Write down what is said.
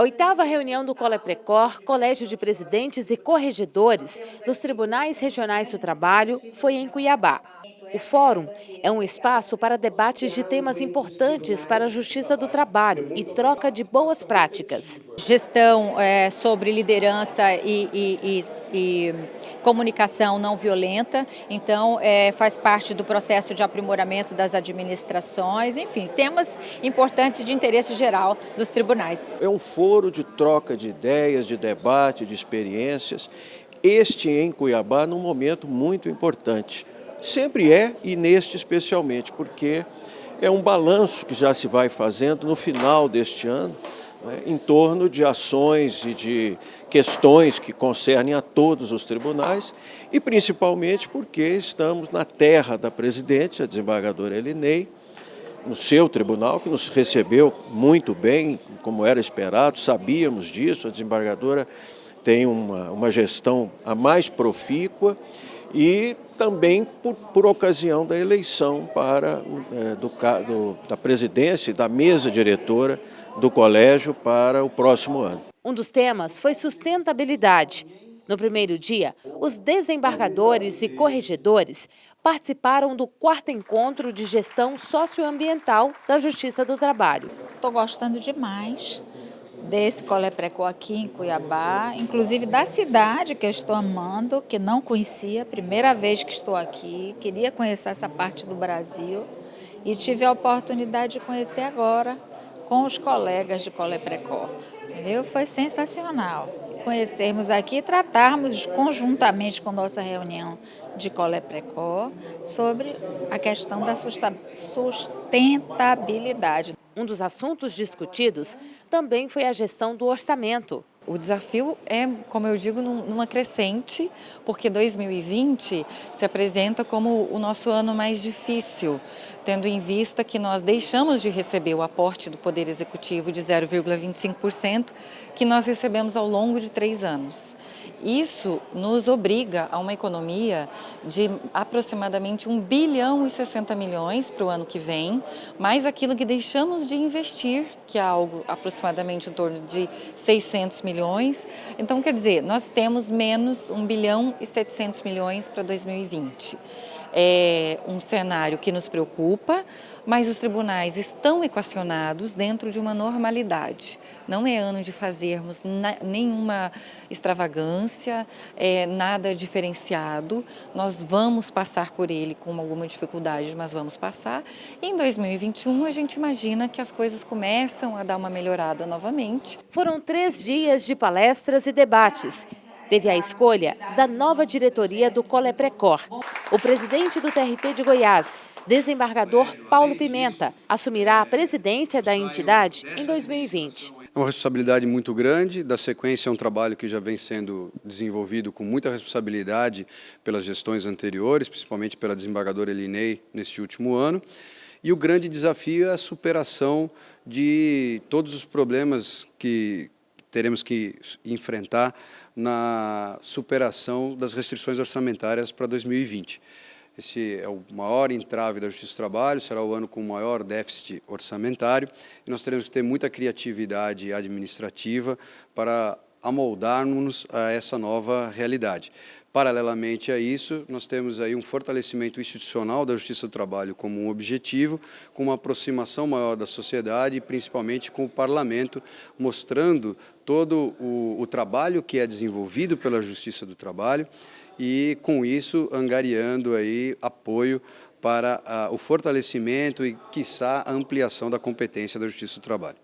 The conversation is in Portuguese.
A oitava reunião do Coleprecor, Colégio de Presidentes e Corregedores dos Tribunais Regionais do Trabalho, foi em Cuiabá. O fórum é um espaço para debates de temas importantes para a justiça do trabalho e troca de boas práticas. Gestão é, sobre liderança e, e, e, e comunicação não violenta, então é, faz parte do processo de aprimoramento das administrações, enfim, temas importantes de interesse geral dos tribunais. É um foro de troca de ideias, de debate, de experiências, este em Cuiabá num momento muito importante. Sempre é, e neste especialmente, porque é um balanço que já se vai fazendo no final deste ano, né, em torno de ações e de questões que concernem a todos os tribunais e principalmente porque estamos na terra da presidente, a desembargadora Elinei, no seu tribunal, que nos recebeu muito bem, como era esperado, sabíamos disso, a desembargadora tem uma, uma gestão a mais profícua e também por, por ocasião da eleição para, é, do, do, da presidência e da mesa diretora do colégio para o próximo ano. Um dos temas foi sustentabilidade. No primeiro dia, os desembargadores e corregedores participaram do quarto encontro de gestão socioambiental da Justiça do Trabalho. Estou gostando demais desse Colé Precó aqui em Cuiabá, inclusive da cidade que eu estou amando, que não conhecia, primeira vez que estou aqui, queria conhecer essa parte do Brasil e tive a oportunidade de conhecer agora com os colegas de Colé Precó. Viu? Foi sensacional conhecermos aqui e tratarmos conjuntamente com nossa reunião de Colé Precó sobre a questão da sustentabilidade. Um dos assuntos discutidos também foi a gestão do orçamento. O desafio é, como eu digo, numa crescente, porque 2020 se apresenta como o nosso ano mais difícil, tendo em vista que nós deixamos de receber o aporte do Poder Executivo de 0,25%, que nós recebemos ao longo de três anos. Isso nos obriga a uma economia de aproximadamente 1 bilhão e 60 milhões para o ano que vem, mais aquilo que deixamos de investir, que é algo aproximadamente em torno de 600 milhões. Então, quer dizer, nós temos menos 1 bilhão e 700 milhões para 2020 é um cenário que nos preocupa, mas os tribunais estão equacionados dentro de uma normalidade. Não é ano de fazermos nenhuma extravagância, é, nada diferenciado. Nós vamos passar por ele com alguma dificuldade, mas vamos passar. E em 2021 a gente imagina que as coisas começam a dar uma melhorada novamente. Foram três dias de palestras e debates teve a escolha da nova diretoria do Coleprecor. O presidente do TRT de Goiás, desembargador Paulo Pimenta, assumirá a presidência da entidade em 2020. É uma responsabilidade muito grande, da sequência é um trabalho que já vem sendo desenvolvido com muita responsabilidade pelas gestões anteriores, principalmente pela desembargadora Elinei neste último ano. E o grande desafio é a superação de todos os problemas que teremos que enfrentar na superação das restrições orçamentárias para 2020. Esse é o maior entrave da Justiça do Trabalho, será o ano com o maior déficit orçamentário e nós teremos que ter muita criatividade administrativa para amoldarmos a essa nova realidade. Paralelamente a isso, nós temos aí um fortalecimento institucional da Justiça do Trabalho como um objetivo, com uma aproximação maior da sociedade e principalmente com o Parlamento, mostrando todo o, o trabalho que é desenvolvido pela Justiça do Trabalho e, com isso, angariando aí apoio para uh, o fortalecimento e, quiçá, a ampliação da competência da Justiça do Trabalho.